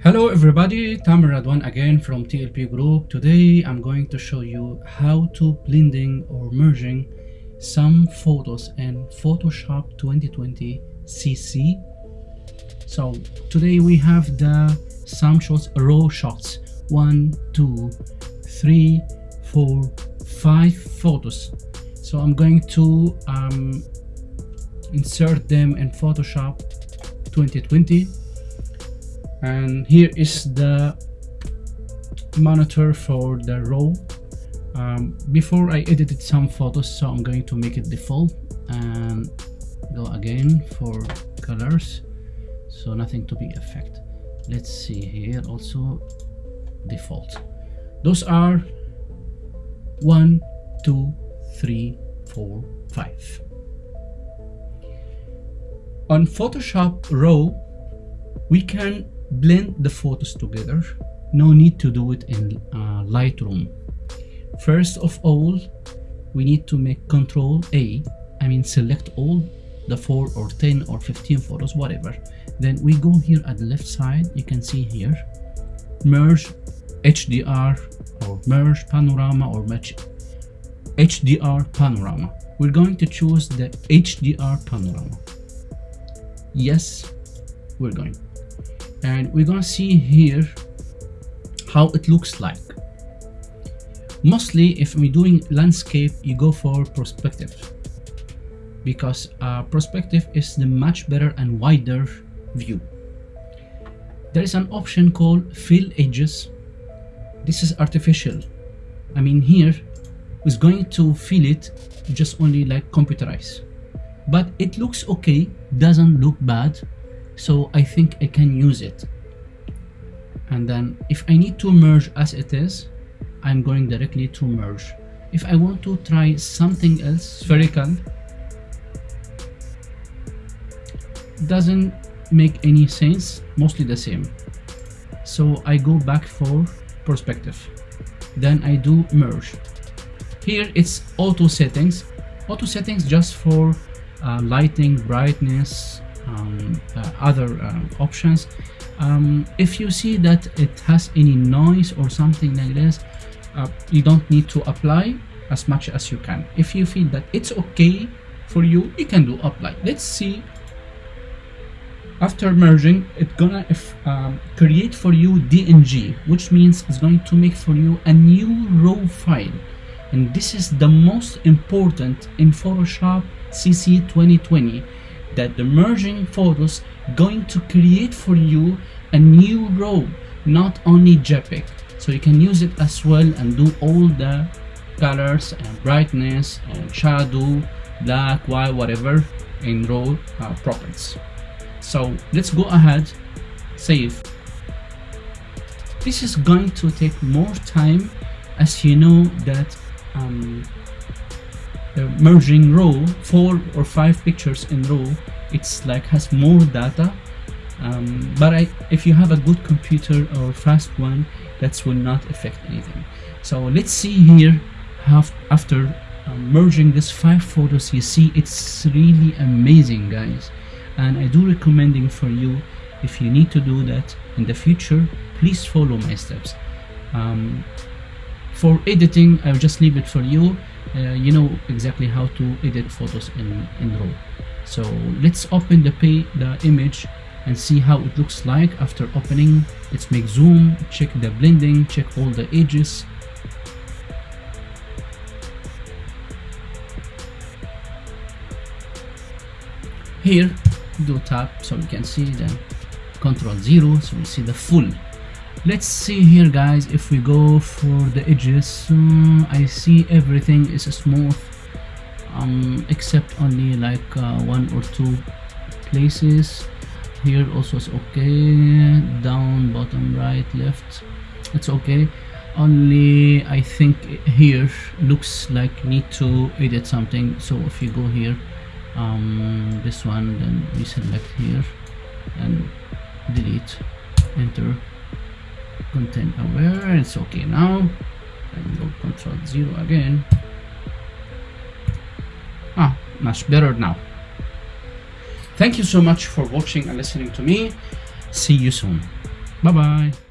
Hello everybody, Tamer Radwan again from TLP Group. Today I'm going to show you how to blending or merging some photos in Photoshop 2020 CC. So today we have the some shots, raw shots. One, two, three, four, five photos. So I'm going to um, insert them in Photoshop 2020 and here is the monitor for the raw um, before I edited some photos so I'm going to make it default and go again for colors. So nothing to be affect. Let's see here also default. Those are one two three four five. On Photoshop row we can blend the photos together. No need to do it in uh, Lightroom. First of all we need to make control A I mean select all the 4 or 10 or 15 photos whatever. Then we go here at the left side you can see here. Merge HDR or merge panorama or match HDR panorama. We're going to choose the HDR panorama. Yes we're going and we're gonna see here how it looks like. Mostly if we're doing landscape you go for perspective. Because uh, perspective is the much better and wider view. There is an option called fill edges. This is artificial. I mean here is going to fill it just only like computerized. But it looks okay doesn't look bad so I think I can use it. And then if I need to merge as it is I'm going directly to merge. If I want to try something else spherical doesn't make any sense mostly the same. So I go back for perspective. Then I do merge. Here it's auto settings. Auto settings just for uh, lighting brightness um, uh, other uh, options. Um, if you see that it has any noise or something like this uh, you don't need to apply as much as you can. If you feel that it's okay for you you can do apply. Let's see. After merging it's gonna um, create for you DNG which means it's going to make for you a new raw file. And this is the most important in Photoshop CC 2020 that the merging photos going to create for you a new raw not only JPEG so you can use it as well and do all the colors and brightness and shadow black white whatever in raw uh, properties. So let's go ahead save. This is going to take more time as you know that um, uh, merging row four or five pictures in row it's like has more data. Um, but I, if you have a good computer or fast one that will not affect anything. So let's see here how after um, merging these five photos you see it's really amazing guys. And I do recommending for you if you need to do that in the future please follow my steps. Um, for editing I'll just leave it for you uh, you know exactly how to edit photos in, in RAW. So let's open the, pay, the image and see how it looks like after opening. Let's make zoom, check the blending, check all the edges. Here, do tap so we can see the control zero so we see the full let's see here guys if we go for the edges. Um, I see everything is smooth um, except only like uh, one or two places. Here also is okay. Down bottom right left it's okay. Only I think here looks like need to edit something. So if you go here um, this one then we select here and delete enter content aware it's okay now and go control zero again. Ah much better now. Thank you so much for watching and listening to me. See you soon. Bye bye